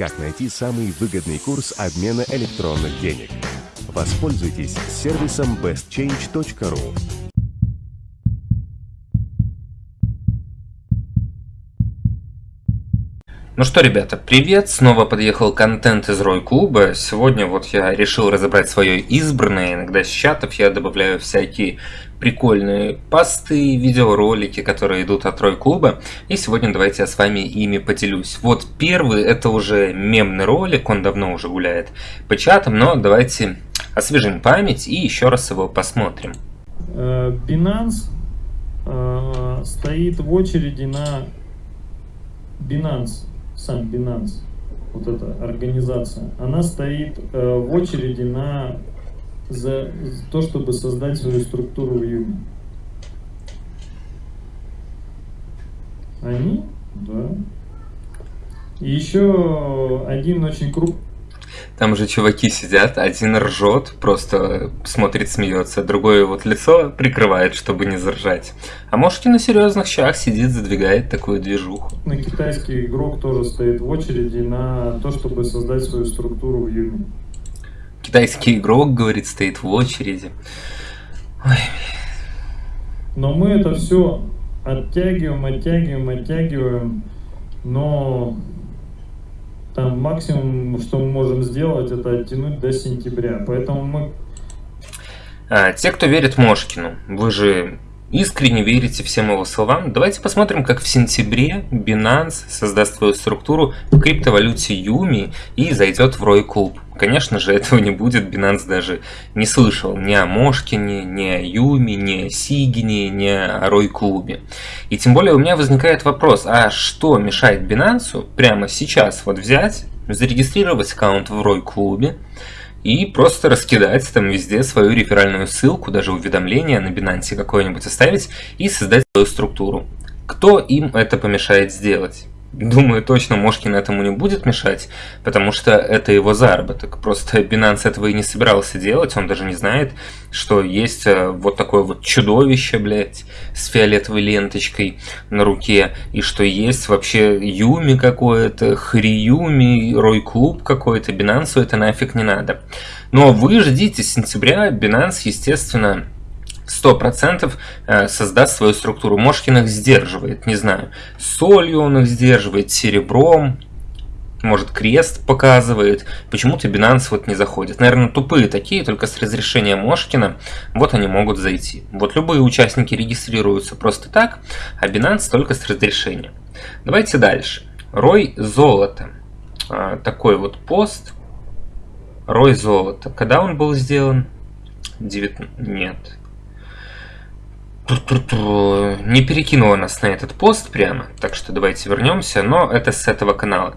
как найти самый выгодный курс обмена электронных денег. Воспользуйтесь сервисом bestchange.ru. Ну что, ребята, привет! Снова подъехал контент из Рой Клуба. Сегодня вот я решил разобрать свое избранное. Иногда с чатов я добавляю всякие прикольные посты, видеоролики, которые идут от Рой Клуба. И сегодня давайте я с вами ими поделюсь. Вот первый, это уже мемный ролик, он давно уже гуляет по чатам, но давайте освежим память и еще раз его посмотрим. Э, Binance э, стоит в очереди на Binance сам Binance, вот эта организация, она стоит э, в очереди на за то, чтобы создать свою структуру в Юме. Они? Да. И еще один очень крупный там же чуваки сидят, один ржет, просто смотрит, смеется, другое вот лицо прикрывает, чтобы не заржать. А может и на серьезных щах сидит, задвигает такую движуху. На китайский игрок тоже стоит в очереди на то, чтобы создать свою структуру в Юме. Китайский игрок, говорит, стоит в очереди. Ой. Но мы это все оттягиваем, оттягиваем, оттягиваем, но там максимум, что мы можем сделать, это оттянуть до сентября. Поэтому мы... А, те, кто верит Мошкину, вы же искренне верите всем его словам. Давайте посмотрим, как в сентябре Binance создаст свою структуру в криптовалюте Юми и зайдет в Рой Клуб. Конечно же, этого не будет, Binance даже не слышал ни о Мошкине, ни о Юми, ни о Сигине, ни о Рой Клубе. И тем более у меня возникает вопрос, а что мешает Binance прямо сейчас вот взять, зарегистрировать аккаунт в Рой Клубе, и просто раскидать там везде свою реферальную ссылку, даже уведомление на Binance какое-нибудь оставить и создать свою структуру. Кто им это помешает сделать? Думаю, точно Мошкин этому не будет мешать, потому что это его заработок. Просто Binance этого и не собирался делать, он даже не знает, что есть э, вот такое вот чудовище, блядь, с фиолетовой ленточкой на руке, и что есть вообще Юми какое-то, Хриюми, Рой Клуб какой-то, Binance это нафиг не надо. Но вы ждите сентября, Binance, естественно, 100% э, создаст свою структуру. Мошкин их сдерживает, не знаю, солью он их сдерживает, серебром, может крест показывает. Почему-то Binance вот не заходит. Наверное, тупые такие, только с разрешения Мошкина, вот они могут зайти. Вот любые участники регистрируются просто так, а Binance только с разрешения. Давайте дальше. Рой золота. Такой вот пост. Рой золота. Когда он был сделан? 9... Нет, не перекинула нас на этот пост прямо, так что давайте вернемся, но это с этого канала.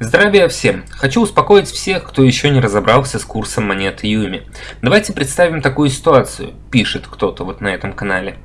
Здравия всем! Хочу успокоить всех, кто еще не разобрался с курсом монеты Юми. Давайте представим такую ситуацию, пишет кто-то вот на этом канале.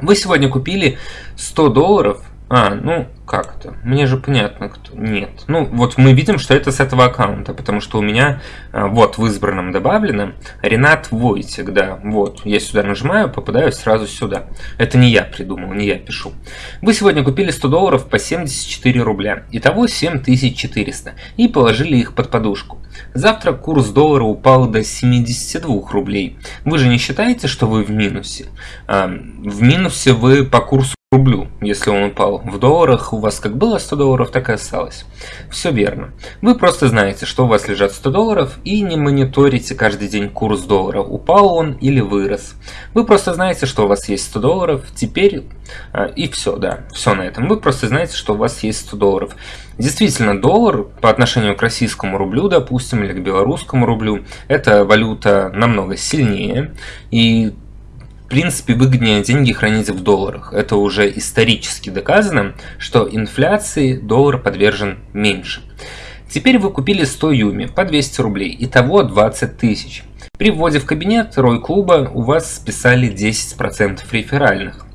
Вы сегодня купили 100 долларов а, ну как это? Мне же понятно, кто. Нет. Ну, вот мы видим, что это с этого аккаунта, потому что у меня а, вот в избранном добавлено Ренат Войтик, да. Вот, я сюда нажимаю, попадаю сразу сюда. Это не я придумал, не я пишу. Вы сегодня купили 100 долларов по 74 рубля. Итого 7400. И положили их под подушку. Завтра курс доллара упал до 72 рублей. Вы же не считаете, что вы в минусе? А, в минусе вы по курсу рублю, если он упал. В долларах у вас как было 100 долларов, так и осталось. Все верно. Вы просто знаете, что у вас лежат 100 долларов и не мониторите каждый день курс доллара, упал он или вырос. Вы просто знаете, что у вас есть 100 долларов, теперь а, и все, да, все на этом. Вы просто знаете, что у вас есть 100 долларов. Действительно, доллар по отношению к российскому рублю, допустим, или к белорусскому рублю, это валюта намного сильнее. И принципе выгоднее деньги хранить в долларах. Это уже исторически доказано, что инфляции доллар подвержен меньше. Теперь вы купили 100 юми по 200 рублей, итого 20 тысяч. При вводе в кабинет Рой Клуба у вас списали 10% реферальных.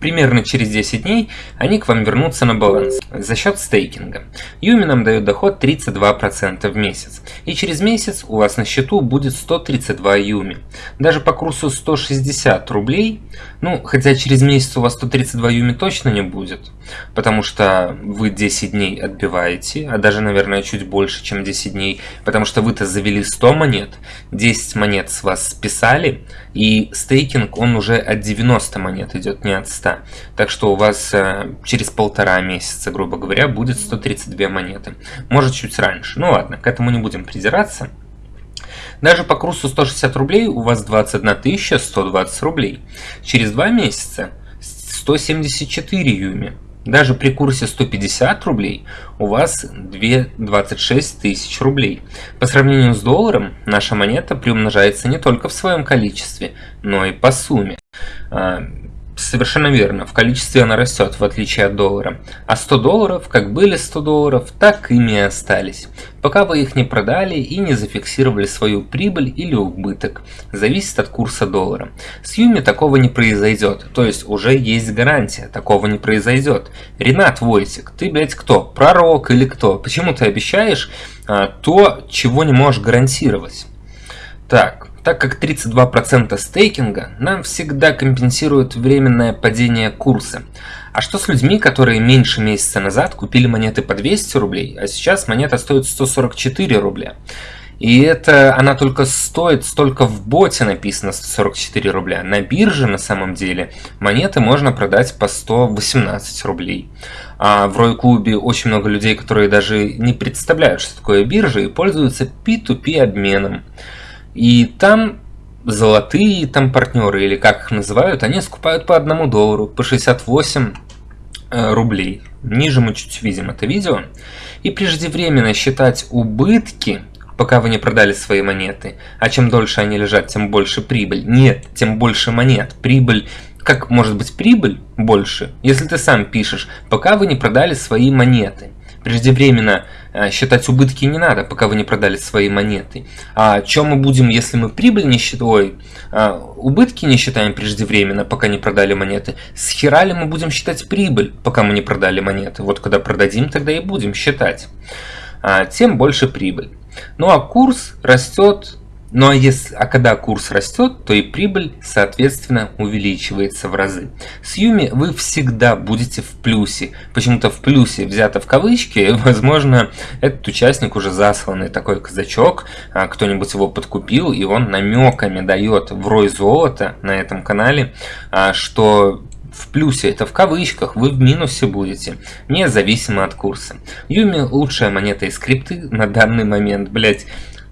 Примерно через 10 дней они к вам вернутся на баланс за счет стейкинга. Юми нам дает доход 32% в месяц. И через месяц у вас на счету будет 132 Юми. Даже по курсу 160 рублей, ну, хотя через месяц у вас 132 Юми точно не будет, потому что вы 10 дней отбиваете, а даже, наверное, чуть больше, чем 10 дней, потому что вы-то завели 100 монет, 10 монет с вас списали, и стейкинг, он уже от 90 монет идет, не от 100. Так что у вас э, через полтора месяца, грубо говоря, будет 132 монеты. Может, чуть раньше. Ну ладно, к этому не будем придираться. Даже по курсу 160 рублей у вас 21 120 рублей. Через два месяца 174 юми. Даже при курсе 150 рублей у вас 2, 26 тысяч рублей. По сравнению с долларом, наша монета приумножается не только в своем количестве, но и по сумме. Совершенно верно, в количестве она растет, в отличие от доллара. А 100 долларов, как были 100 долларов, так ими и остались. Пока вы их не продали и не зафиксировали свою прибыль или убыток. Зависит от курса доллара. С Юми такого не произойдет, то есть уже есть гарантия, такого не произойдет. Ренат Войтик, ты, блядь, кто? Пророк или кто? Почему ты обещаешь а, то, чего не можешь гарантировать? Так, так как 32% стейкинга нам всегда компенсирует временное падение курса. А что с людьми, которые меньше месяца назад купили монеты по 200 рублей, а сейчас монета стоит 144 рубля? И это она только стоит, столько в боте написано 144 рубля. На бирже на самом деле монеты можно продать по 118 рублей. А в Рой Клубе очень много людей, которые даже не представляют, что такое биржа и пользуются P2P обменом. И там золотые там партнеры, или как их называют, они скупают по одному доллару, по 68 э, рублей. Ниже мы чуть видим это видео. И преждевременно считать убытки, пока вы не продали свои монеты, а чем дольше они лежат, тем больше прибыль. Нет, тем больше монет. Прибыль как может быть прибыль больше, если ты сам пишешь, пока вы не продали свои монеты. Преждевременно считать убытки не надо, пока вы не продали свои монеты. А чем мы будем, если мы прибыль не считаем, а, убытки не считаем преждевременно, пока не продали монеты? С хера ли мы будем считать прибыль, пока мы не продали монеты? Вот когда продадим, тогда и будем считать. А, тем больше прибыль. Ну а курс растет ну а, если, а когда курс растет, то и прибыль, соответственно, увеличивается в разы. С Юми вы всегда будете в плюсе. Почему-то в плюсе взято в кавычки, возможно, этот участник уже засланный такой казачок, а кто-нибудь его подкупил, и он намеками дает в рой золота на этом канале, а, что в плюсе, это в кавычках, вы в минусе будете, независимо от курса. Юми лучшая монета из крипты на данный момент, блять.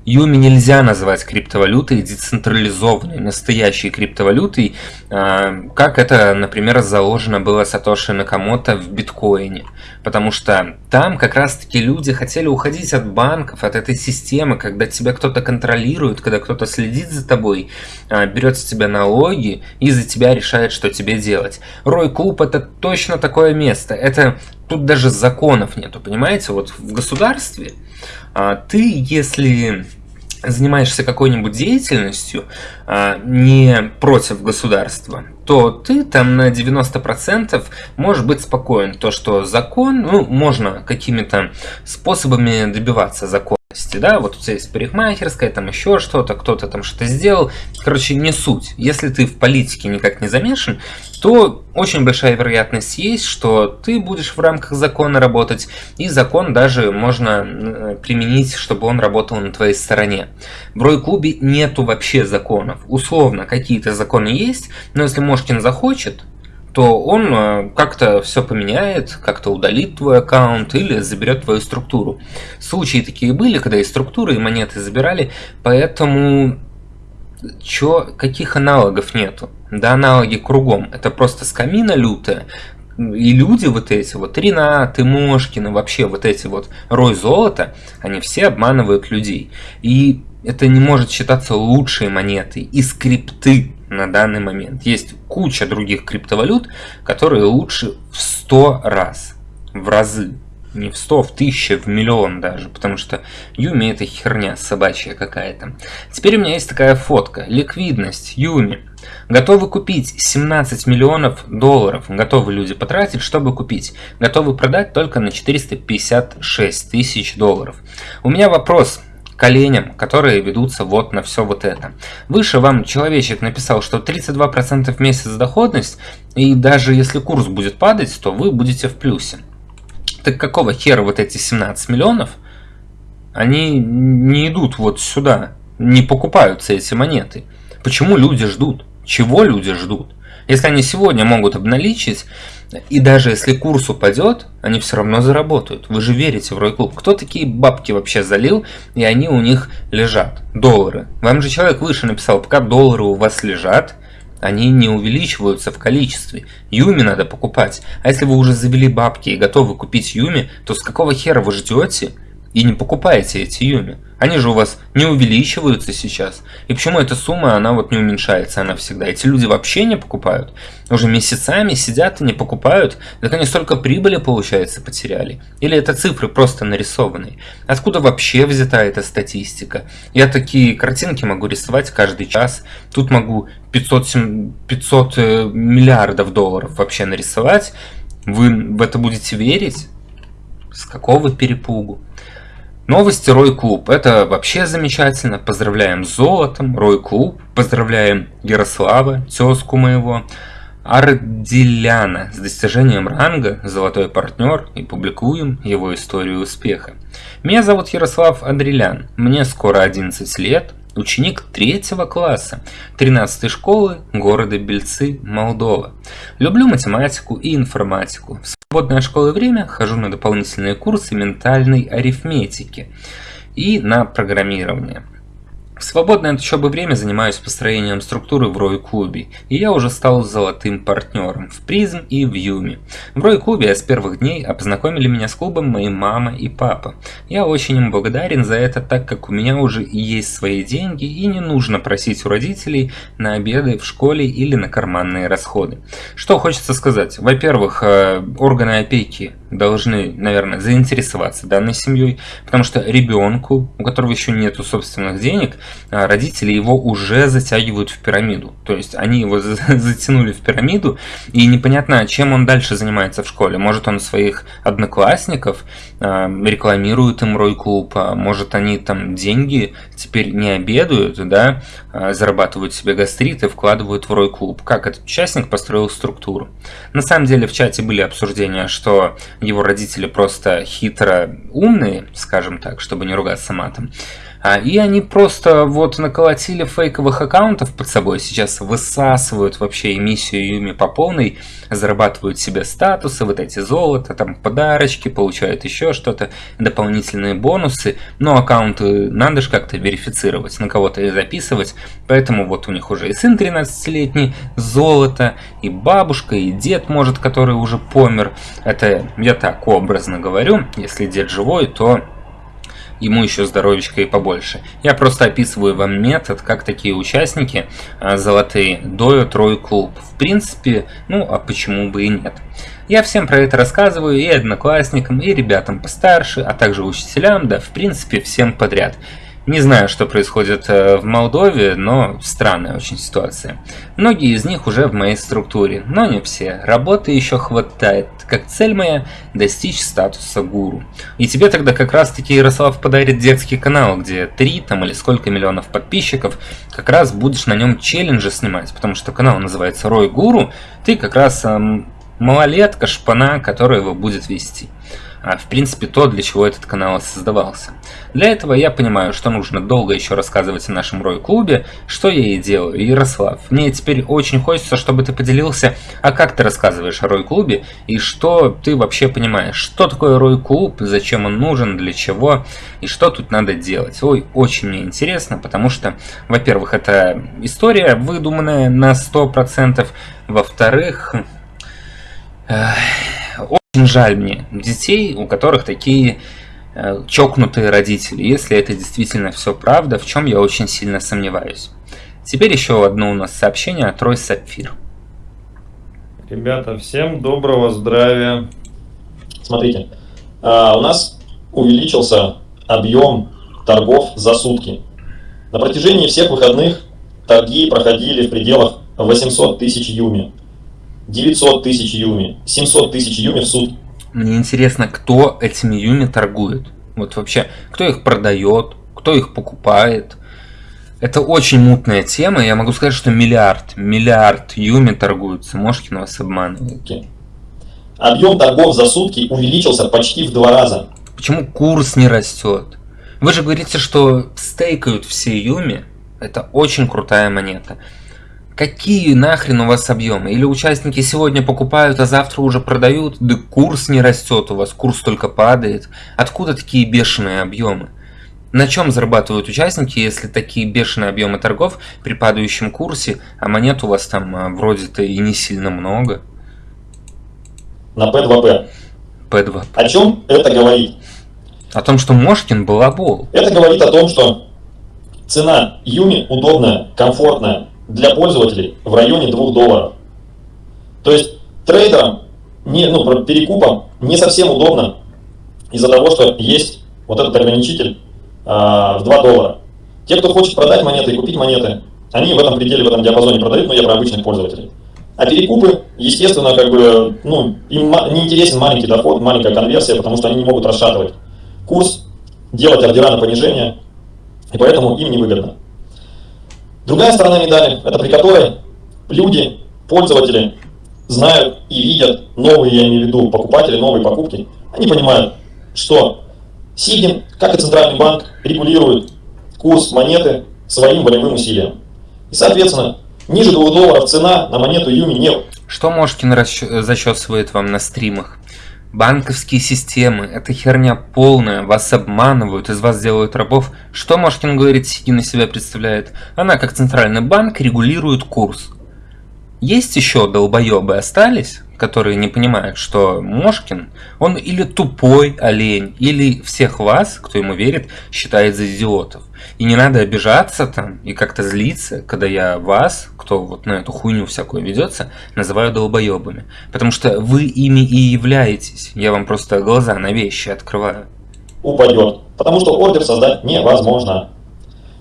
Юми нельзя назвать криптовалютой децентрализованной, настоящей криптовалютой, а, как это, например, заложено было Сатоши Накамото в биткоине. Потому что там как раз-таки люди хотели уходить от банков, от этой системы, когда тебя кто-то контролирует, когда кто-то следит за тобой, а, берет с тебя налоги и за тебя решает, что тебе делать. Рой Клуб это точно такое место. Это тут даже законов нету, понимаете? Вот в государстве а, ты, если занимаешься какой-нибудь деятельностью а, не против государства, то ты там на 90% можешь быть спокоен. То, что закон, ну, можно какими-то способами добиваться закона деятельности, да, вот у тебя есть парикмахерская, там еще что-то, кто-то там что-то сделал, короче, не суть. Если ты в политике никак не замешан, то очень большая вероятность есть, что ты будешь в рамках закона работать, и закон даже можно применить, чтобы он работал на твоей стороне. В Рой-клубе нету вообще законов. Условно, какие-то законы есть, но если Мошкин захочет, то он э, как-то все поменяет, как-то удалит твой аккаунт или заберет твою структуру. Случаи такие были, когда и структуры, и монеты забирали, поэтому чё, каких аналогов нету? Да аналоги кругом, это просто скамина лютая, и люди вот эти, вот Ренат, Мошкина, вообще вот эти вот рой золота, они все обманывают людей. И это не может считаться лучшей монетой из крипты на данный момент. Есть куча других криптовалют, которые лучше в 100 раз, в разы. не в 100, в 1000, в миллион даже, потому что Юми это херня собачья какая-то. Теперь у меня есть такая фотка. Ликвидность Юми. Готовы купить 17 миллионов долларов. Готовы люди потратить, чтобы купить. Готовы продать только на 456 тысяч долларов. У меня вопрос коленям, которые ведутся вот на все вот это. Выше вам человечек написал, что 32% в месяц доходность, и даже если курс будет падать, то вы будете в плюсе. Так какого хера вот эти 17 миллионов, они не идут вот сюда, не покупаются эти монеты. Почему люди ждут? Чего люди ждут? Если они сегодня могут обналичить, и даже если курс упадет, они все равно заработают. Вы же верите в Рой-клуб. Кто такие бабки вообще залил, и они у них лежат? Доллары. Вам же человек выше написал, пока доллары у вас лежат, они не увеличиваются в количестве. Юми надо покупать. А если вы уже завели бабки и готовы купить Юми, то с какого хера вы ждете и не покупаете эти Юми? Они же у вас не увеличиваются сейчас. И почему эта сумма, она вот не уменьшается, она всегда? Эти люди вообще не покупают. Уже месяцами сидят и не покупают. Так они столько прибыли, получается, потеряли. Или это цифры просто нарисованные. Откуда вообще взята эта статистика? Я такие картинки могу рисовать каждый час. Тут могу 500, 500 э, миллиардов долларов вообще нарисовать. Вы в это будете верить? С какого перепугу? Новости Рой Клуб. Это вообще замечательно. Поздравляем с золотом, Рой Клуб. Поздравляем Ярослава, тезку моего. Арделяна с достижением ранга «Золотой партнер» и публикуем его историю успеха. Меня зовут Ярослав Адрелян, мне скоро 11 лет, ученик третьего класса 13 школы города Бельцы, Молдова. Люблю математику и информатику. Свободное школы время хожу на дополнительные курсы ментальной арифметики и на программирование. В свободное от учебы время занимаюсь построением структуры в Рой-клубе, и я уже стал золотым партнером в Призм и в Юми. В Рой-клубе с первых дней познакомили меня с клубом мои мама и папа. Я очень им благодарен за это, так как у меня уже есть свои деньги и не нужно просить у родителей на обеды в школе или на карманные расходы. Что хочется сказать? Во-первых, э, органы опеки должны, наверное, заинтересоваться данной семьей, потому что ребенку, у которого еще нету собственных денег, родители его уже затягивают в пирамиду. То есть они его затянули в пирамиду, и непонятно, чем он дальше занимается в школе. Может он своих одноклассников а, рекламирует им Рой-клуб, а может они там деньги теперь не обедают, да, зарабатывают себе гастриты, вкладывают в Рой-клуб. Как этот участник построил структуру. На самом деле в чате были обсуждения, что его родители просто хитро умные, скажем так, чтобы не ругаться матом. А, и они просто вот наколотили фейковых аккаунтов под собой, сейчас высасывают вообще эмиссию Юми по полной, зарабатывают себе статусы, вот эти золото, там подарочки, получают еще что-то, дополнительные бонусы, но аккаунты надо же как-то верифицировать, на кого-то и записывать, поэтому вот у них уже и сын 13-летний, золото, и бабушка, и дед, может, который уже помер, это я так образно говорю, если дед живой, то ему еще здоровечко и побольше. Я просто описываю вам метод, как такие участники а, золотые доют Рой Клуб. В принципе, ну а почему бы и нет. Я всем про это рассказываю и одноклассникам, и ребятам постарше, а также учителям, да в принципе всем подряд. Не знаю, что происходит э, в Молдове, но странная очень ситуация. Многие из них уже в моей структуре, но не все. Работы еще хватает, как цель моя достичь статуса гуру. И тебе тогда как раз таки Ярослав подарит детский канал, где 3 там или сколько миллионов подписчиков, как раз будешь на нем челленджи снимать, потому что канал называется Рой Гуру, ты как раз эм, малолетка, шпана, которая его будет вести в принципе то, для чего этот канал создавался. Для этого я понимаю, что нужно долго еще рассказывать о нашем Рой-клубе, что я и делаю. Ярослав, мне теперь очень хочется, чтобы ты поделился, а как ты рассказываешь о Рой-клубе, и что ты вообще понимаешь, что такое Рой-клуб, зачем он нужен, для чего, и что тут надо делать. Ой, очень мне интересно, потому что, во-первых, это история выдуманная на 100%, во-вторых... Очень жаль мне детей, у которых такие э, чокнутые родители, если это действительно все правда, в чем я очень сильно сомневаюсь. Теперь еще одно у нас сообщение от Рой Сапфир. Ребята, всем доброго здравия. Смотрите, а, у нас увеличился объем торгов за сутки. На протяжении всех выходных торги проходили в пределах 800 тысяч юми, 900 тысяч юми, 700 тысяч юми в сутки. Мне интересно, кто этими юми торгует? Вот вообще, кто их продает, кто их покупает? Это очень мутная тема. Я могу сказать, что миллиард, миллиард юми торгуются. Мошкин вас обманывает. Объем торгов за сутки увеличился почти в два раза. Почему курс не растет? Вы же говорите, что стейкают все юми. Это очень крутая монета. Какие нахрен у вас объемы? Или участники сегодня покупают, а завтра уже продают? Да курс не растет у вас, курс только падает. Откуда такие бешеные объемы? На чем зарабатывают участники, если такие бешеные объемы торгов при падающем курсе, а монет у вас там а, вроде-то и не сильно много? На P2P. P2P. О чем это говорит? О том, что Мошкин балабол. Это говорит о том, что цена Юми удобная, комфортная для пользователей в районе 2 долларов. То есть трейдерам, не, ну, перекупам не совсем удобно из-за того, что есть вот этот ограничитель а, в 2 доллара. Те, кто хочет продать монеты и купить монеты, они в этом пределе, в этом диапазоне продают, но я про обычных пользователей. А перекупы, естественно, как бы, ну, им не интересен маленький доход, маленькая конверсия, потому что они не могут расшатывать курс, делать ордера на понижение, и поэтому им невыгодно. Другая сторона медали, это при которой люди, пользователи, знают и видят новые, я имею в виду, покупатели, новые покупки, они понимают, что Сигин, как и Центральный банк, регулирует курс монеты своим волевым усилием. И, соответственно, ниже 2 долларов цена на монету Юми нет. Что Мошкин зачесывает вам на стримах? Банковские системы – это херня полная, вас обманывают, из вас делают рабов. Что Мошкин говорит, Сигин из себя представляет? Она, как центральный банк, регулирует курс. Есть еще долбоебы остались, которые не понимают, что Мошкин, он или тупой олень, или всех вас, кто ему верит, считает за идиотов. И не надо обижаться там и как-то злиться, когда я вас, кто вот на эту хуйню всякую ведется, называю долбоебами. Потому что вы ими и являетесь. Я вам просто глаза на вещи открываю. Упадет. Потому что ордер создать невозможно.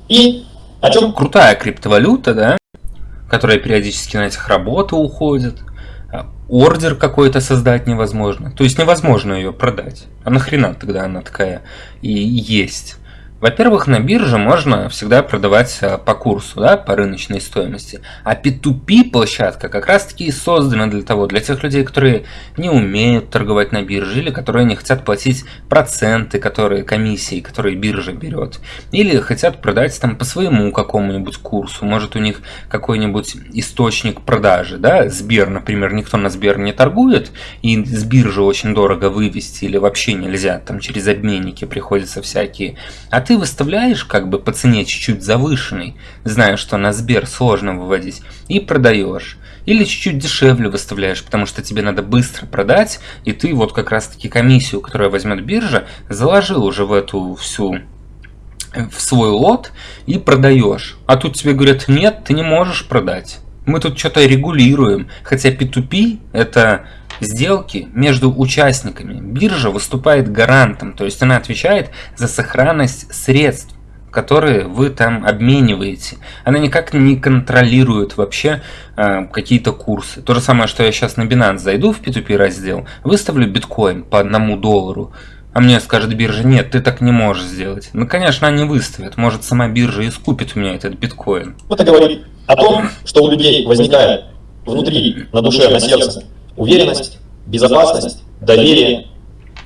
И о чем? Крутая криптовалюта, да? Которая периодически на этих работы уходит ордер какой-то создать невозможно. То есть невозможно ее продать. А нахрена тогда она такая и есть? Во-первых, на бирже можно всегда продавать а, по курсу, да, по рыночной стоимости. А P2P площадка как раз таки создана для того, для тех людей, которые не умеют торговать на бирже или которые не хотят платить проценты, которые комиссии, которые биржа берет. Или хотят продать там по своему какому-нибудь курсу. Может у них какой-нибудь источник продажи, да, Сбер, например, никто на Сбер не торгует, и с биржи очень дорого вывести или вообще нельзя, там через обменники приходится всякие. Ты выставляешь как бы по цене чуть-чуть завышенный, зная, что на Сбер сложно выводить, и продаешь. Или чуть-чуть дешевле выставляешь, потому что тебе надо быстро продать, и ты вот как раз-таки комиссию, которую возьмет биржа, заложил уже в эту всю в свой лот и продаешь. А тут тебе говорят, нет, ты не можешь продать. Мы тут что-то регулируем. Хотя P2P это сделки между участниками. Биржа выступает гарантом, то есть она отвечает за сохранность средств которые вы там обмениваете. Она никак не контролирует вообще э, какие-то курсы. То же самое, что я сейчас на Binance зайду в P2P раздел, выставлю биткоин по одному доллару, а мне скажет биржа, нет, ты так не можешь сделать. Ну, конечно, они выставят. Может, сама биржа и скупит у меня этот биткоин. Это говорит о том, что у людей возникает внутри, на душе, на сердце уверенность, безопасность, доверие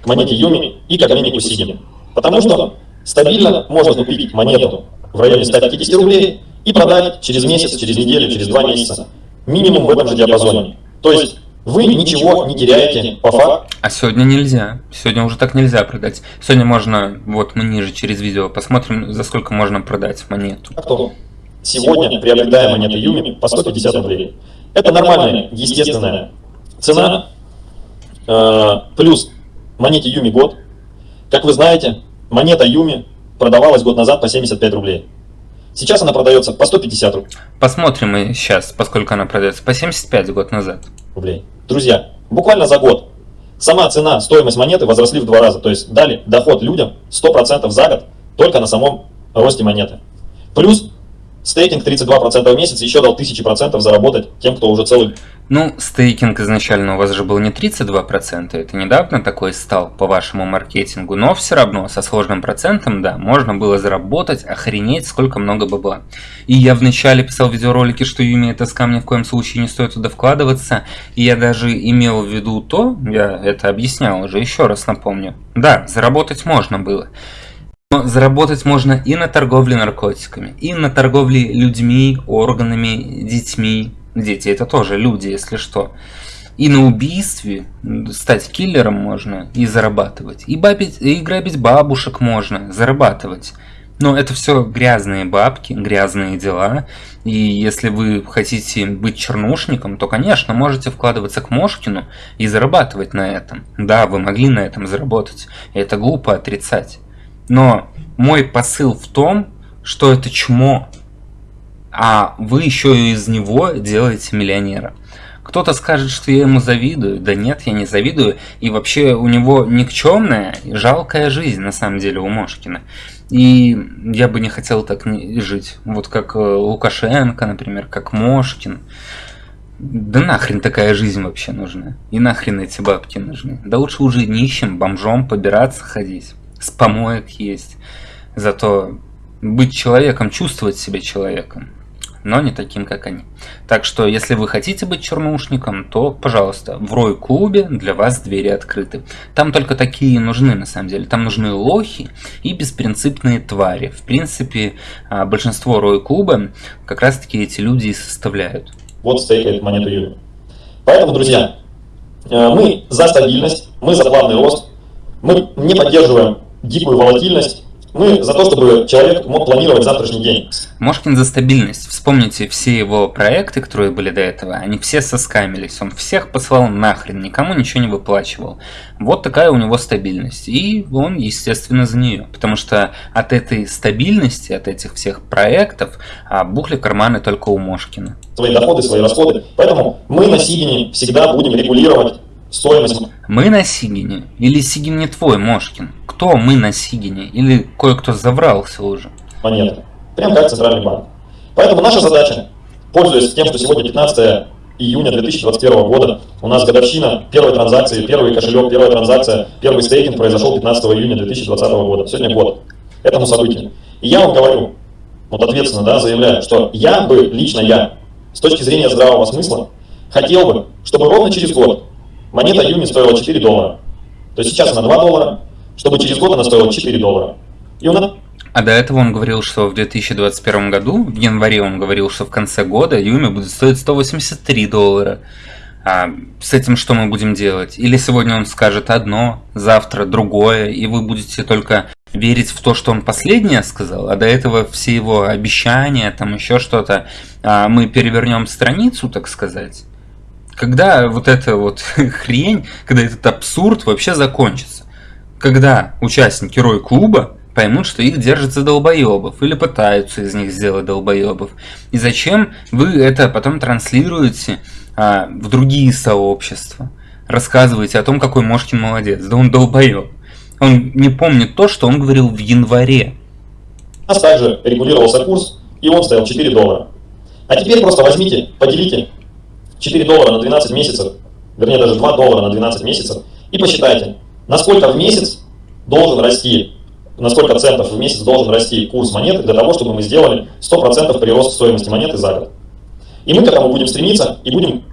к монете Юми и к обменнику Сигин. Потому что стабильно можно купить монету в районе 150 рублей и продать через месяц, через неделю, через два месяца. Минимум в этом же диапазоне. То есть вы ничего не теряете по факту. А сегодня нельзя. Сегодня уже так нельзя продать. Сегодня можно, вот мы ниже через видео посмотрим, за сколько можно продать монету. А кто? Сегодня приобретая монету Юми по 150 рублей. Это нормальная, естественная Цена э, плюс монете Юми год. Как вы знаете, монета Юми продавалась год назад по 75 рублей. Сейчас она продается по 150 рублей. Посмотрим мы сейчас, поскольку она продается по 75 год назад. Рублей. Друзья, буквально за год сама цена, стоимость монеты возросли в два раза. То есть дали доход людям 100% за год только на самом росте монеты. Плюс стейкинг 32% в месяц еще дал 1000% заработать тем, кто уже целый ну, стейкинг изначально у вас же был не 32%, это недавно такой стал по вашему маркетингу, но все равно со сложным процентом, да, можно было заработать, охренеть, сколько много бабла. И я вначале писал видеоролики, что Юми это скам ни в коем случае не стоит туда вкладываться, и я даже имел в виду то, я это объяснял уже, еще раз напомню. Да, заработать можно было. Но заработать можно и на торговле наркотиками, и на торговле людьми, органами, детьми, Дети это тоже люди, если что. И на убийстве стать киллером можно и зарабатывать. И, бабить, и грабить бабушек можно зарабатывать. Но это все грязные бабки, грязные дела. И если вы хотите быть чернушником, то, конечно, можете вкладываться к Мошкину и зарабатывать на этом. Да, вы могли на этом заработать. Это глупо отрицать. Но мой посыл в том, что это чмо а вы еще и из него делаете миллионера. Кто-то скажет, что я ему завидую. Да нет, я не завидую. И вообще у него никчемная и жалкая жизнь, на самом деле, у Мошкина. И я бы не хотел так жить. Вот как э, Лукашенко, например, как Мошкин. Да нахрен такая жизнь вообще нужна? И нахрен эти бабки нужны? Да лучше уже нищим, бомжом побираться ходить. С помоек есть. Зато быть человеком, чувствовать себя человеком но не таким, как они. Так что, если вы хотите быть чернушником, то, пожалуйста, в Рой-клубе для вас двери открыты. Там только такие нужны, на самом деле. Там нужны лохи и беспринципные твари. В принципе, а, большинство Рой-клуба как раз-таки эти люди и составляют. Вот стейкает монету Юли. Поэтому, друзья, э, мы за стабильность, мы за плавный рост, мы не поддерживаем дикую волатильность, мы за то, чтобы человек мог планировать завтрашний день. Мошкин за стабильность. Вспомните все его проекты, которые были до этого, они все соскамились. Он всех послал нахрен, никому ничего не выплачивал. Вот такая у него стабильность. И он, естественно, за нее. Потому что от этой стабильности, от этих всех проектов, а, бухли карманы только у Мошкина. Свои доходы, свои расходы. Поэтому мы на Сигине всегда будем регулировать стоимость. Мы на Сигине? Или Сигин не твой, Мошкин? Кто мы на Сигине? Или кое-кто заврался уже? Монеты. Прям как Центральный банк. Поэтому наша задача, пользуясь тем, что сегодня 15 июня 2021 года, у нас годовщина первой транзакции, первый кошелек, первая транзакция, первый стейкинг произошел 15 июня 2020 года. Сегодня год этому событию. И я вам говорю, вот ответственно да, заявляю, что я бы, лично я, с точки зрения здравого смысла, хотел бы, чтобы ровно через год монета Юми стоила 4 доллара. То есть сейчас она 2 доллара, чтобы через год она стоила 4 доллара. Он а до этого он говорил, что в 2021 году, в январе он говорил, что в конце года Юми будет стоить 183 доллара. А с этим что мы будем делать? Или сегодня он скажет одно, завтра другое, и вы будете только верить в то, что он последнее сказал, а до этого все его обещания, там еще что-то, а мы перевернем страницу, так сказать когда вот эта вот хрень, когда этот абсурд вообще закончится? Когда участники Рой-клуба поймут, что их держат за долбоебов или пытаются из них сделать долбоебов. И зачем вы это потом транслируете а, в другие сообщества? Рассказываете о том, какой Мошкин молодец. Да он долбоеб. Он не помнит то, что он говорил в январе. Нас также регулировался курс, и он стоял 4 доллара. А теперь просто возьмите, поделите 4 доллара на 12 месяцев, вернее даже 2 доллара на 12 месяцев, и посчитайте, насколько в месяц должен расти, на сколько центов в месяц должен расти курс монеты для того, чтобы мы сделали 100% прирост стоимости монеты за год. И мы к этому будем стремиться и будем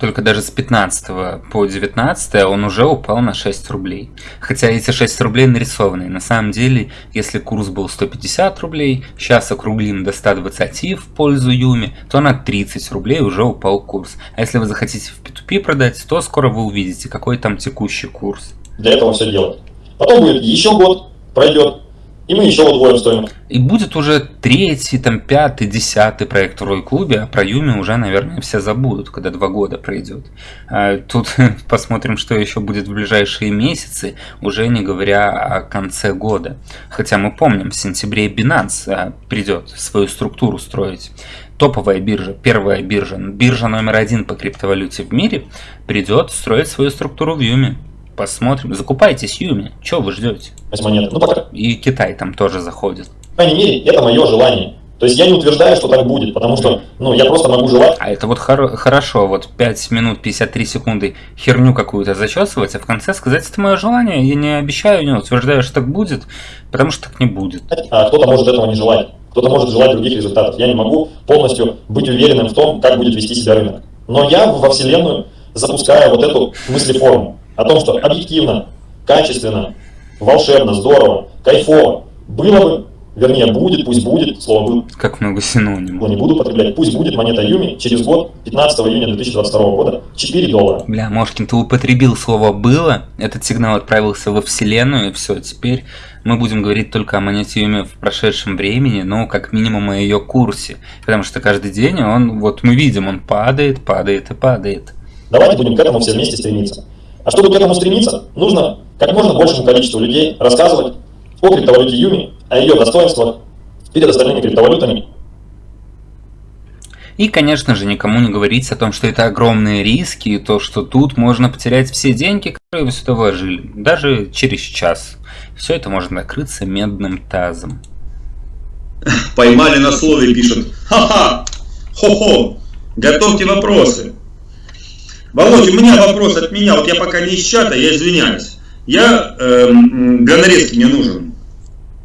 только даже с 15 по 19 он уже упал на 6 рублей. Хотя эти 6 рублей нарисованные. На самом деле, если курс был 150 рублей, сейчас округлим до 120 в пользу Юми, то на 30 рублей уже упал курс. А если вы захотите в P2P продать, то скоро вы увидите, какой там текущий курс. Для этого все делать. Потом будет еще год, пройдет, и мы еще удвоим стоимость. И будет уже третий, там, пятый, десятый проект в Рой-клубе, а про Юми уже, наверное, все забудут, когда два года пройдет. А тут посмотрим, что еще будет в ближайшие месяцы, уже не говоря о конце года. Хотя мы помним, в сентябре Binance а, придет свою структуру строить. Топовая биржа, первая биржа, биржа номер один по криптовалюте в мире, придет строить свою структуру в Юми. Посмотрим. Закупайтесь, Юми. Чего вы ждете? монеты. Ну, пока. И Китай там тоже заходит. По крайней мере, это мое желание. То есть я не утверждаю, что так будет, потому что, ну, я просто могу желать. А это вот хор- хорошо, вот 5 минут 53 секунды херню какую-то зачесывать, а в конце сказать, это мое желание, я не обещаю, не утверждаю, что так будет, потому что так не будет. А кто-то может этого не желать. Кто-то может желать других результатов. Я не могу полностью быть уверенным в том, как будет вести себя рынок. Но я во Вселенную запускаю вот эту мыслеформу о том, что объективно, качественно, волшебно, здорово, кайфово было бы, вернее будет, пусть будет, слово «был», Как много синонимов. не буду употреблять, пусть будет монета Юми через год, 15 июня 2022 года, 4 доллара. Бля, Мошкин, ты употребил слово «было», этот сигнал отправился во Вселенную, и все, теперь мы будем говорить только о монете Юми в прошедшем времени, но как минимум о ее курсе, потому что каждый день он, вот мы видим, он падает, падает и падает. Давайте будем к этому все вместе стремиться. А чтобы к этому стремиться, нужно как можно большему количеству людей рассказывать о криптовалюте Юми, о ее достоинствах перед остальными криптовалютами. И, конечно же, никому не говорить о том, что это огромные риски, и то, что тут можно потерять все деньги, которые вы сюда вложили, даже через час. Все это может накрыться медным тазом. Поймали на слове, пишут. Ха-ха! Хо-хо! Готовьте вопросы. Володь, у меня вопрос от меня. Вот я пока не из чата, я извиняюсь. Я эм, гонорезки не нужен.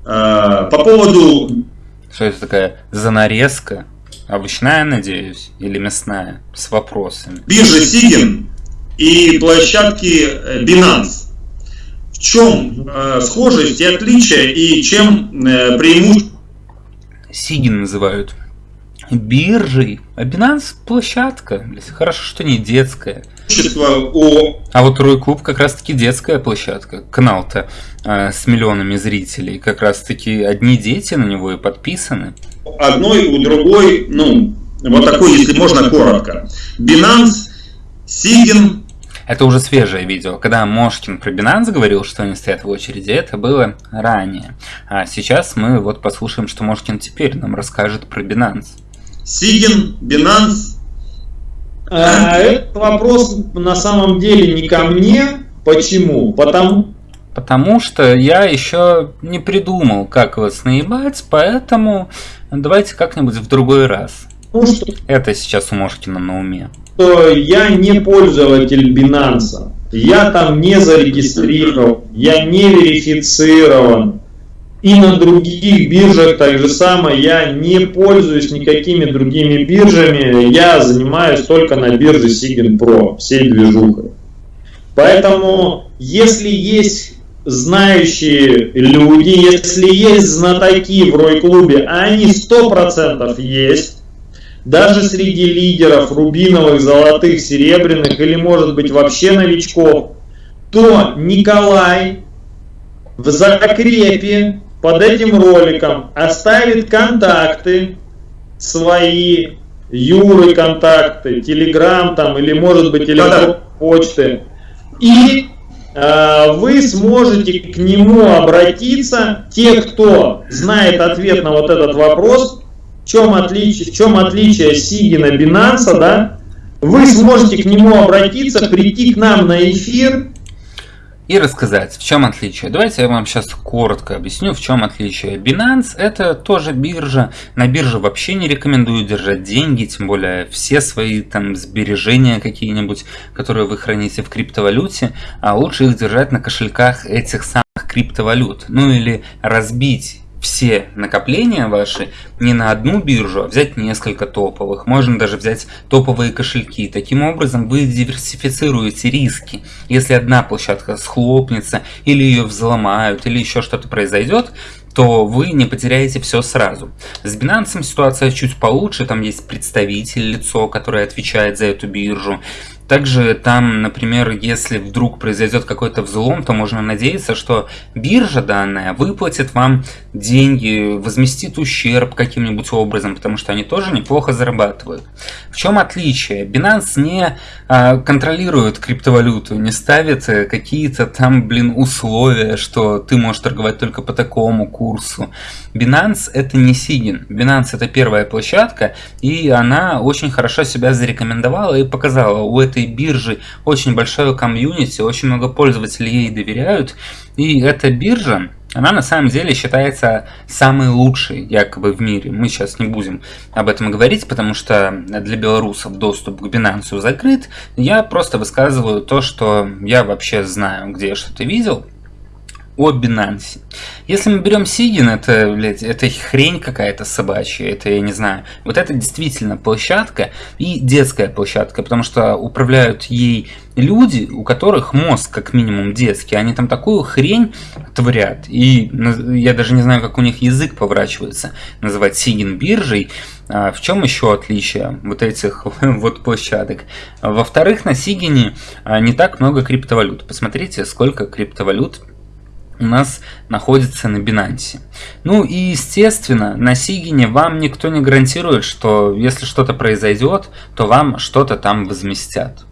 Э, по поводу Что это такая занарезка? Овощная, надеюсь, или мясная? С вопросами. биржи Сигин и площадки э, Binance. В чем э, схожесть и отличие и чем э, преимущество? Сигин называют биржей, а Binance площадка. Хорошо, что не детская. А вот Рой Клуб как раз таки детская площадка. Канал-то э, с миллионами зрителей. Как раз таки одни дети на него и подписаны. одной, у другой, ну, вот такой, если можно, коротко. Binance, Сигин, Это уже свежее видео. Когда Мошкин про Binance говорил, что они стоят в очереди, это было ранее. А сейчас мы вот послушаем, что Мошкин теперь нам расскажет про Binance. Сигин, Binance. А, этот вопрос на самом деле не ко мне. Почему? Потому Потому что я еще не придумал, как вас наебать, поэтому давайте как-нибудь в другой раз. что Это сейчас у Мошкина на уме. что я не пользователь Binance. Я там не зарегистрирован, я не верифицирован. И на других биржах так же самое, я не пользуюсь никакими другими биржами, я занимаюсь только на бирже Sigin Pro, всей движухой. Поэтому, если есть знающие люди, если есть знатоки в Рой-клубе, а они 100% есть, даже среди лидеров рубиновых, золотых, серебряных или может быть вообще новичков, то Николай в закрепе под этим роликом оставит контакты. свои, Юры контакты, Телеграм там или может быть электронной почты. И э, вы сможете к нему обратиться, те, кто знает ответ на вот этот вопрос, в чем отличие, в чем отличие Сигина Binance, да, вы сможете к нему обратиться, прийти к нам на эфир, И рассказать, в чем отличие. Давайте я вам сейчас коротко объясню, в чем отличие. Binance это тоже биржа. На бирже вообще не рекомендую держать деньги, тем более все свои там сбережения какие-нибудь, которые вы храните в криптовалюте, а лучше их держать на кошельках этих самых криптовалют. Ну или разбить все накопления ваши не на одну биржу, а взять несколько топовых. Можно даже взять топовые кошельки. Таким образом вы диверсифицируете риски. Если одна площадка схлопнется, или ее взломают, или еще что-то произойдет, то вы не потеряете все сразу. С Binance ситуация чуть получше, там есть представитель, лицо, которое отвечает за эту биржу. Также там, например, если вдруг произойдет какой-то взлом, то можно надеяться, что биржа данная выплатит вам деньги, возместит ущерб каким-нибудь образом, потому что они тоже неплохо зарабатывают. В чем отличие? Binance не а, контролирует криптовалюту, не ставит э, какие-то там, блин, условия, что ты можешь торговать только по такому курсу. Binance это не Сигин. Binance это первая площадка, и она очень хорошо себя зарекомендовала и показала. У этой этой биржи очень большое комьюнити, очень много пользователей ей доверяют. И эта биржа, она на самом деле считается самой лучшей якобы в мире. Мы сейчас не будем об этом говорить, потому что для белорусов доступ к Binance закрыт. Я просто высказываю то, что я вообще знаю, где я что-то видел о Binance. Если мы берем Сигин, это, блядь, это хрень какая-то собачья, это, я не знаю. Вот это действительно площадка и детская площадка, потому что управляют ей люди, у которых мозг как минимум детский, они там такую хрень творят. И я даже не знаю, как у них язык поворачивается называть Сигин биржей. А в чем еще отличие вот этих вот площадок? Во-вторых, на Сигине а, не так много криптовалют. Посмотрите, сколько криптовалют у нас находится на Binance. Ну и естественно, на Сигине вам никто не гарантирует, что если что-то произойдет, то вам что-то там возместят.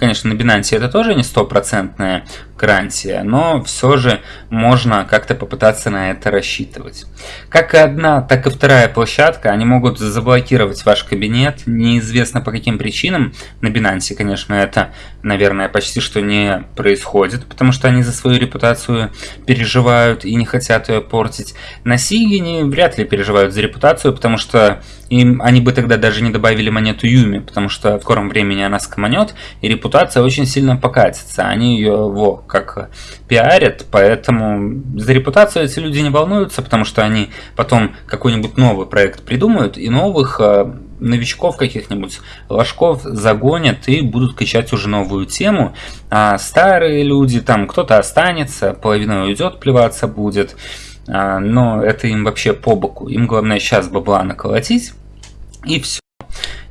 Конечно, на Binance это тоже не стопроцентная гарантия, но все же можно как-то попытаться на это рассчитывать. Как и одна, так и вторая площадка, они могут заблокировать ваш кабинет, неизвестно по каким причинам. На Binance, конечно, это, наверное, почти что не происходит, потому что они за свою репутацию переживают и не хотят ее портить. На Сигине вряд ли переживают за репутацию, потому что им они бы тогда даже не добавили монету Юми, потому что в скором времени она скоманет, и репутация очень сильно покатится. Они ее, во, как пиарят, поэтому за репутацию эти люди не волнуются, потому что они потом какой-нибудь новый проект придумают, и новых э, новичков каких-нибудь ложков загонят и будут качать уже новую тему, а старые люди, там кто-то останется, половина уйдет, плеваться будет, а, но это им вообще по боку. Им главное сейчас бабла наколотить, и все.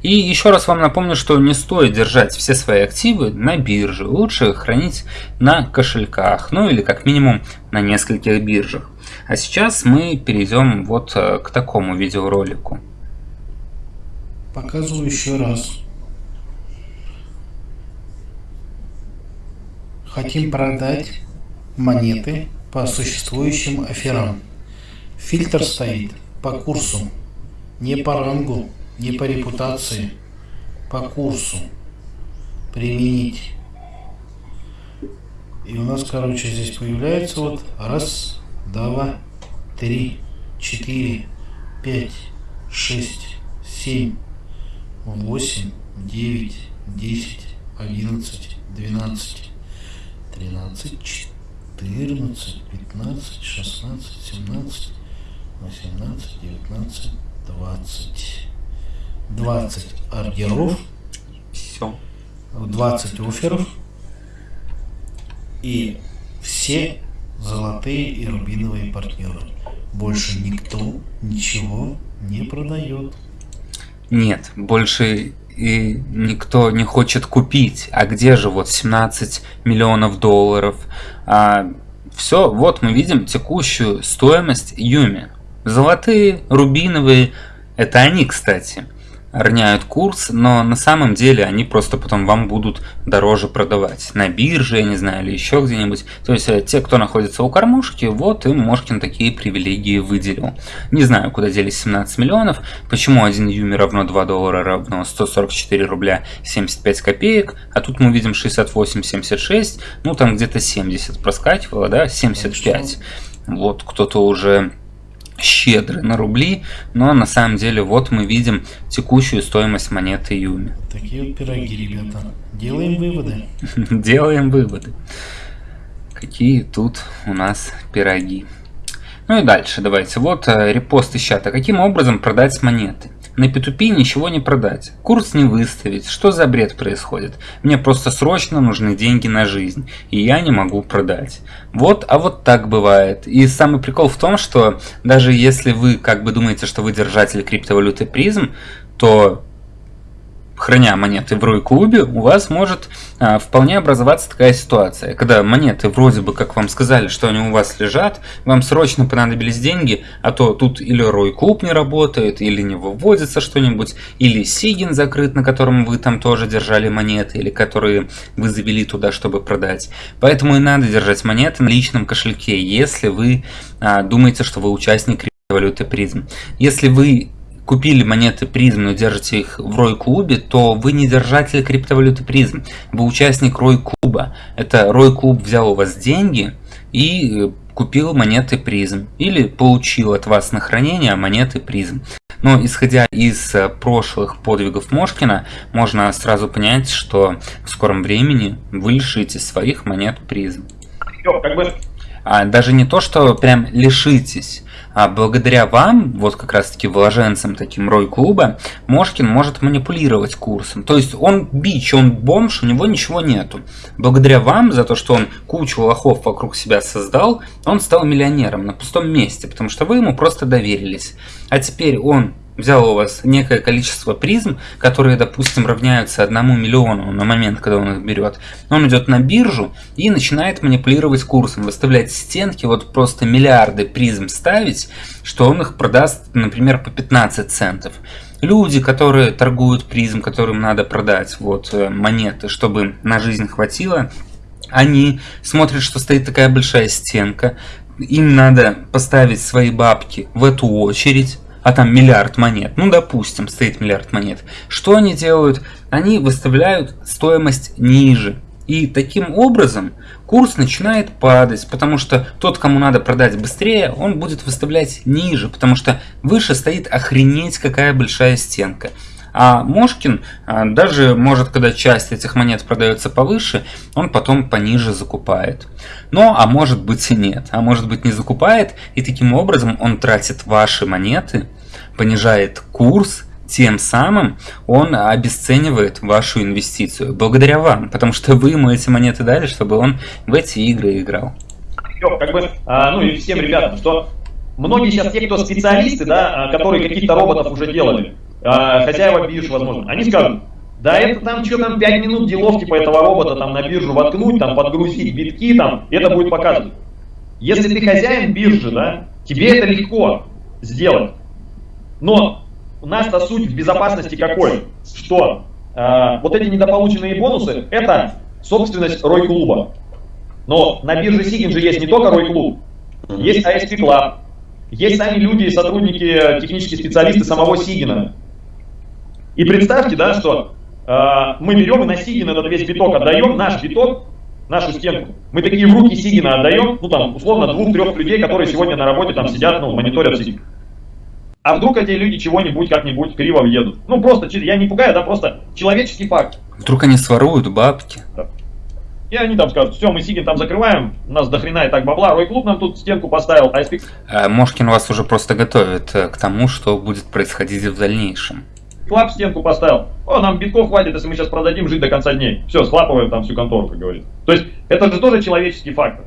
И еще раз вам напомню, что не стоит держать все свои активы на бирже. Лучше хранить на кошельках, ну или как минимум на нескольких биржах. А сейчас мы перейдем вот э, к такому видеоролику. Показываю еще раз. Хотим продать монеты по существующим аферам. Фильтр стоит по курсу, не по рангу не по репутации, по курсу применить. И у нас, короче, здесь появляется вот раз, два, три, четыре, пять, шесть, семь, восемь, девять, десять, одиннадцать, двенадцать, тринадцать, четырнадцать, пятнадцать, шестнадцать, семнадцать, восемнадцать, девятнадцать, двадцать. 20 ордеров, Все. 20 офферов и все золотые и рубиновые партнеры. Больше никто ничего не продает. Нет, больше и никто не хочет купить. А где же вот 17 миллионов долларов? А, все, вот мы видим текущую стоимость Юми. Золотые, рубиновые, это они, кстати роняют курс, но на самом деле они просто потом вам будут дороже продавать. На бирже, я не знаю, или еще где-нибудь. То есть э, те, кто находится у кормушки, вот им Мошкин такие привилегии выделил. Не знаю, куда делись 17 миллионов, почему 1 юми равно 2 доллара равно 144 рубля 75 копеек, а тут мы видим 68-76, ну там где-то 70 проскакивало, да, 75. Вот кто-то уже щедры на рубли, но на самом деле вот мы видим текущую стоимость монеты Юми. Такие вот пироги, ребята. Делаем выводы. Делаем выводы. Какие тут у нас пироги. Ну и дальше давайте. Вот э, репост из чата. Каким образом продать монеты? На P2P ничего не продать, курс не выставить, что за бред происходит? Мне просто срочно нужны деньги на жизнь, и я не могу продать. Вот, а вот так бывает. И самый прикол в том, что даже если вы как бы думаете, что вы держатель криптовалюты призм, то храня монеты в Рой-клубе, у вас может а, вполне образоваться такая ситуация, когда монеты вроде бы, как вам сказали, что они у вас лежат, вам срочно понадобились деньги, а то тут или Рой-клуб не работает, или не выводится что-нибудь, или Сигин закрыт, на котором вы там тоже держали монеты, или которые вы завели туда, чтобы продать. Поэтому и надо держать монеты на личном кошельке, если вы а, думаете, что вы участник криптовалюты призм. Если вы купили монеты призм, но держите их в Рой клубе, то вы не держатель криптовалюты призм, вы участник Рой клуба. Это Рой клуб взял у вас деньги и э, купил монеты призм или получил от вас на хранение монеты призм. Но исходя из э, прошлых подвигов Мошкина, можно сразу понять, что в скором времени вы лишитесь своих монет призм. Как бы... А даже не то, что прям лишитесь, а благодаря вам, вот как раз таки вложенцам таким Рой клуба, Мошкин может манипулировать курсом. То есть он бич, он бомж, у него ничего нету. Благодаря вам, за то, что он кучу лохов вокруг себя создал, он стал миллионером на пустом месте, потому что вы ему просто доверились. А теперь он взял у вас некое количество призм, которые, допустим, равняются одному миллиону на момент, когда он их берет, он идет на биржу и начинает манипулировать курсом, выставлять стенки, вот просто миллиарды призм ставить, что он их продаст, например, по 15 центов. Люди, которые торгуют призм, которым надо продать вот э, монеты, чтобы на жизнь хватило, они смотрят, что стоит такая большая стенка, им надо поставить свои бабки в эту очередь, а там миллиард монет, ну допустим, стоит миллиард монет, что они делают? Они выставляют стоимость ниже. И таким образом курс начинает падать, потому что тот, кому надо продать быстрее, он будет выставлять ниже, потому что выше стоит охренеть какая большая стенка. А Мошкин а, даже может, когда часть этих монет продается повыше, он потом пониже закупает. Но, а может быть и нет. А может быть не закупает, и таким образом он тратит ваши монеты, понижает курс, тем самым он обесценивает вашу инвестицию. Благодаря вам, потому что вы ему эти монеты дали, чтобы он в эти игры играл. Как бы, а, ну и всем ребятам, что многие сейчас те, кто специалисты, да, а, которые каких-то роботов уже делали, а, хозяева бирж, возможно, они скажут, да это там что там 5 минут деловки по этого робота там на биржу воткнуть, там подгрузить битки, там, это будет показывать. Если ты хозяин биржи, да, тебе это легко сделать. Но у нас-то суть в безопасности какой? Что э, вот эти недополученные бонусы, это собственность Рой Клуба. Но на бирже Сигин же есть не только Рой Клуб, есть ASP Club, есть сами люди, сотрудники, технические специалисты самого Сигина. И представьте, да, что э, мы берем и на Сигин этот весь биток отдаем, наш биток, нашу стенку. Мы такие в руки Сигина отдаем, ну там, условно, двух-трех людей, которые сегодня на работе там сидят, ну, мониторят Сигин. А вдруг эти люди чего-нибудь как-нибудь криво въедут? Ну просто, я не пугаю, да просто человеческий факт. Вдруг они своруют бабки. Да. И они там скажут, все, мы Сигин там закрываем, у нас дохрена и так бабла, Рой Клуб нам тут стенку поставил, а. А Мошкин вас уже просто готовит э, к тому, что будет происходить в дальнейшем. Клап стенку поставил. О, нам битков хватит, если мы сейчас продадим, жить до конца дней. Все, схлапываем там всю контору, как говорится. То есть, это же тоже человеческий фактор.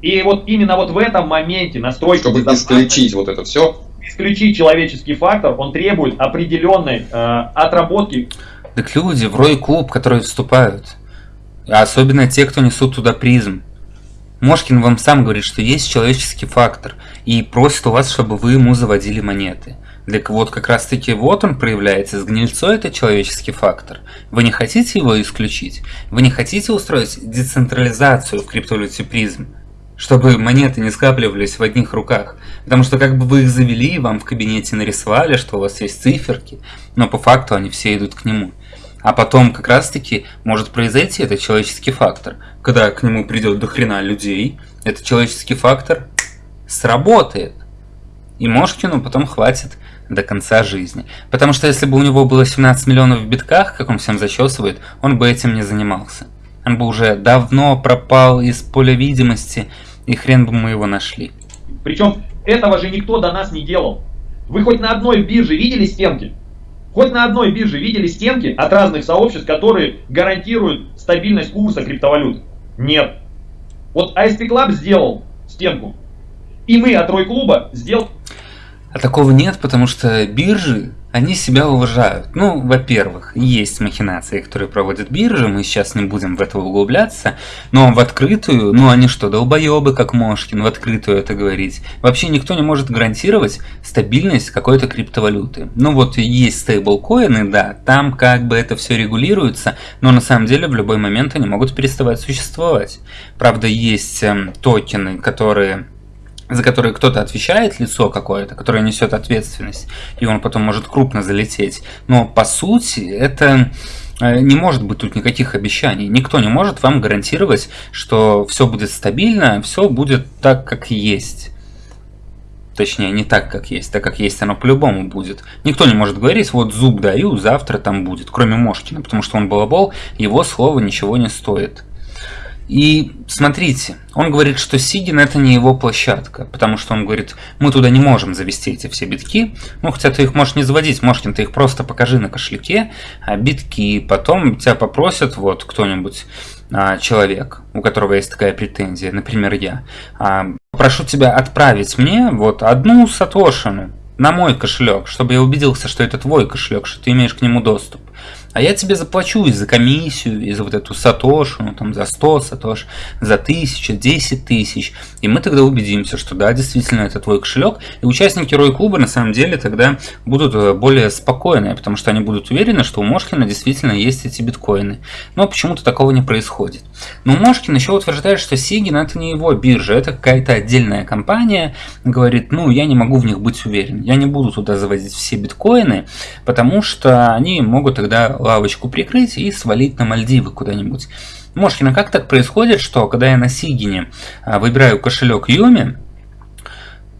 И вот именно вот в этом моменте настройка... Чтобы исключить вот это все, исключить человеческий фактор, он требует определенной э, отработки. Так люди в Рой клуб, которые вступают, особенно те, кто несут туда призм. Мошкин вам сам говорит, что есть человеческий фактор, и просит у вас, чтобы вы ему заводили монеты. Так вот, как раз таки вот он проявляется, с гнильцой это человеческий фактор. Вы не хотите его исключить? Вы не хотите устроить децентрализацию в криптовалюте призм? чтобы монеты не скапливались в одних руках. Потому что как бы вы их завели, вам в кабинете нарисовали, что у вас есть циферки, но по факту они все идут к нему. А потом как раз таки может произойти этот человеческий фактор. Когда к нему придет до хрена людей, этот человеческий фактор сработает. И Мошкину потом хватит до конца жизни. Потому что если бы у него было 17 миллионов в битках, как он всем зачесывает, он бы этим не занимался. Он бы уже давно пропал из поля видимости, и хрен бы мы его нашли. Причем этого же никто до нас не делал. Вы хоть на одной бирже видели стенки? Хоть на одной бирже видели стенки от разных сообществ, которые гарантируют стабильность курса криптовалют? Нет. Вот ASP Club сделал стенку. И мы от Рой Клуба сделал... А такого нет, потому что биржи они себя уважают. Ну, во-первых, есть махинации, которые проводят биржи, мы сейчас не будем в это углубляться, но в открытую, ну они что, долбоебы, как Мошкин, в открытую это говорить. Вообще никто не может гарантировать стабильность какой-то криптовалюты. Ну вот есть стейблкоины, да, там как бы это все регулируется, но на самом деле в любой момент они могут переставать существовать. Правда, есть э, токены, которые за которые кто-то отвечает, лицо какое-то, которое несет ответственность, и он потом может крупно залететь. Но по сути это э, не может быть тут никаких обещаний. Никто не может вам гарантировать, что все будет стабильно, все будет так, как есть. Точнее, не так, как есть. Так, как есть, оно по-любому будет. Никто не может говорить, вот зуб даю, завтра там будет. Кроме Мошкина, потому что он балабол, его слово ничего не стоит. И смотрите, он говорит, что Сигин это не его площадка, потому что он говорит, мы туда не можем завести эти все битки. Ну, хотя ты их можешь не заводить, Мошкин, ты их просто покажи на кошельке, а битки, потом тебя попросят вот кто-нибудь, а, человек, у которого есть такая претензия, например, я, а, прошу тебя отправить мне вот одну сатошину на мой кошелек, чтобы я убедился, что это твой кошелек, что ты имеешь к нему доступ а я тебе заплачу и за комиссию, и за вот эту сатошу, ну там за 100 сатош, за 1000, 10 тысяч. И мы тогда убедимся, что да, действительно это твой кошелек. И участники Рой Клуба на самом деле тогда будут э, более спокойные, потому что они будут уверены, что у Мошкина действительно есть эти биткоины. Но почему-то такого не происходит. Но Мошкин еще утверждает, что Сигин это не его биржа, это какая-то отдельная компания. Говорит, ну я не могу в них быть уверен. Я не буду туда заводить все биткоины, потому что они могут тогда лавочку прикрыть и свалить на Мальдивы куда-нибудь. Мошкина, как так происходит, что когда я на Сигине а, выбираю кошелек Юми,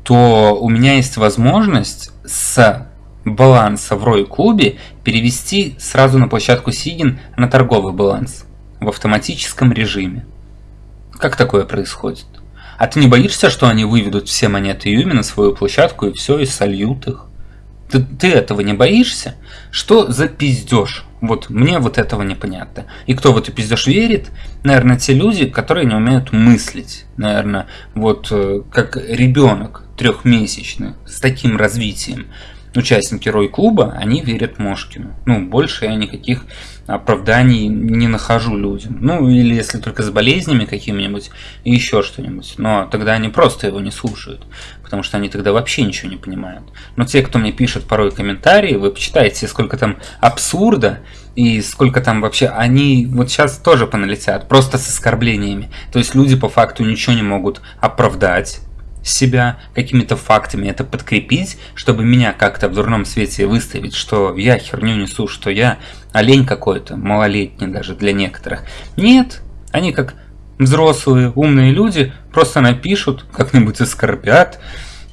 то у меня есть возможность с баланса в Рой клубе перевести сразу на площадку Сигин на торговый баланс в автоматическом режиме. Как такое происходит? А ты не боишься, что они выведут все монеты Юми на свою площадку и все, и сольют их? Ты, ты этого не боишься? Что за пиздеж? Вот мне вот этого непонятно. И кто в эту пиздеж верит? Наверное, те люди, которые не умеют мыслить. Наверное, вот э, как ребенок трехмесячный с таким развитием. Участники Рой-клуба, они верят Мошкину. Ну, больше я никаких оправданий не нахожу людям. Ну, или если только с болезнями какими-нибудь и еще что-нибудь. Но тогда они просто его не слушают, потому что они тогда вообще ничего не понимают. Но те, кто мне пишет порой комментарии, вы почитаете, сколько там абсурда, и сколько там вообще, они вот сейчас тоже поналетят, просто с оскорблениями. То есть люди по факту ничего не могут оправдать, себя какими-то фактами это подкрепить, чтобы меня как-то в дурном свете выставить, что я херню несу, что я олень какой-то, малолетний даже для некоторых. Нет, они как взрослые, умные люди просто напишут, как-нибудь оскорбят.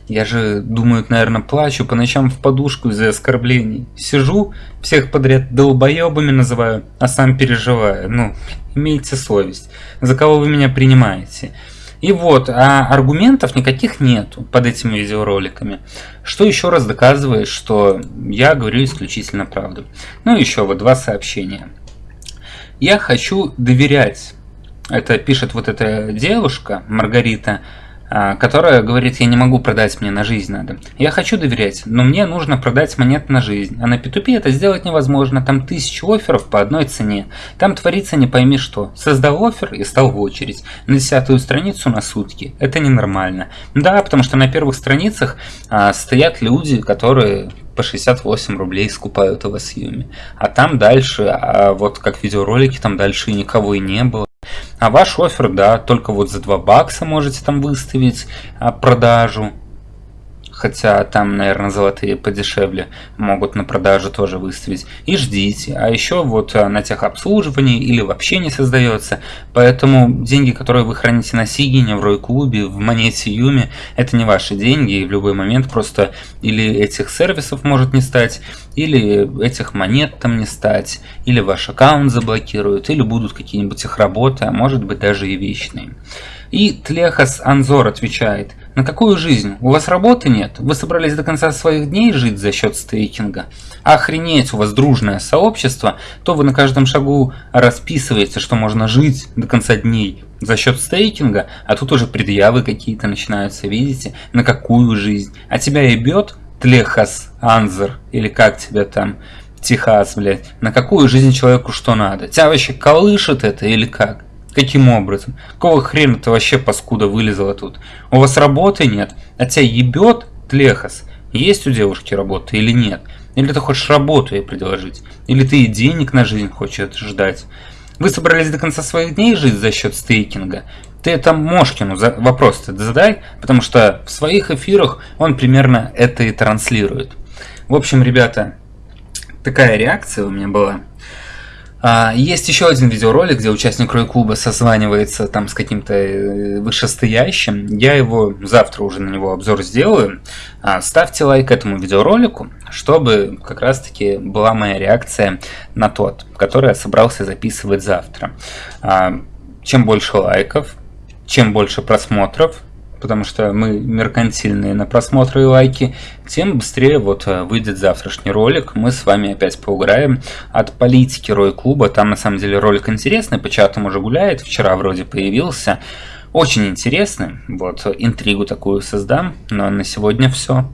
Я же, думаю, наверное, плачу по ночам в подушку из-за оскорблений. Сижу, всех подряд долбоебами называю, а сам переживаю. Ну, имейте совесть. За кого вы меня принимаете? И вот, а аргументов никаких нету под этими видеороликами. Что еще раз доказывает, что я говорю исключительно правду. Ну еще вот два сообщения. Я хочу доверять. Это пишет вот эта девушка, Маргарита, а, которая говорит, я не могу продать, мне на жизнь надо. Я хочу доверять, но мне нужно продать монет на жизнь. А на P2P это сделать невозможно, там тысячи офферов по одной цене. Там творится не пойми что. Создал офер и стал в очередь. На десятую страницу на сутки. Это ненормально. Да, потому что на первых страницах а, стоят люди, которые по 68 рублей скупают у вас Юми. А там дальше, а вот как видеоролики, там дальше никого и не было. А ваш офер, да, только вот за 2 бакса можете там выставить а, продажу хотя там, наверное, золотые подешевле могут на продажу тоже выставить. И ждите. А еще вот э, на техобслуживании или вообще не создается. Поэтому деньги, которые вы храните на Сигине, в Рой-клубе, в монете Юми, это не ваши деньги. И в любой момент просто или этих сервисов может не стать, или этих монет там не стать, или ваш аккаунт заблокируют, или будут какие-нибудь их работы, а может быть даже и вечные. И Тлехас Анзор отвечает, на какую жизнь? У вас работы нет? Вы собрались до конца своих дней жить за счет стейкинга? Охренеть, у вас дружное сообщество, то вы на каждом шагу расписываете, что можно жить до конца дней за счет стейкинга, а тут уже предъявы какие-то начинаются, видите? На какую жизнь? А тебя ебет Тлехас Анзор, или как тебя там, Техас, блядь, на какую жизнь человеку что надо? Тебя вообще колышет это или как? Каким образом? Какого хрена ты вообще паскуда вылезала тут? У вас работы нет? А тебя ебет тлехос? Есть у девушки работа или нет? Или ты хочешь работу ей предложить? Или ты и денег на жизнь хочешь ждать? Вы собрались до конца своих дней жить за счет стейкинга? ты это Мошкину вопрос задай, потому что в своих эфирах он примерно это и транслирует. В общем, ребята, такая реакция у меня была. А, есть еще один видеоролик, где участник Рой-клуба созванивается там с каким-то э, вышестоящим. Я его завтра уже на него обзор сделаю. А, ставьте лайк этому видеоролику, чтобы как раз-таки была моя реакция на тот, который я собрался записывать завтра. А, чем больше лайков, чем больше просмотров, потому что мы меркантильные на просмотры и лайки, тем быстрее вот э, выйдет завтрашний ролик. Мы с вами опять поугараем от политики Рой Клуба. Там на самом деле ролик интересный, по чатам уже гуляет, вчера вроде появился. Очень интересный, вот интригу такую создам, но на сегодня все.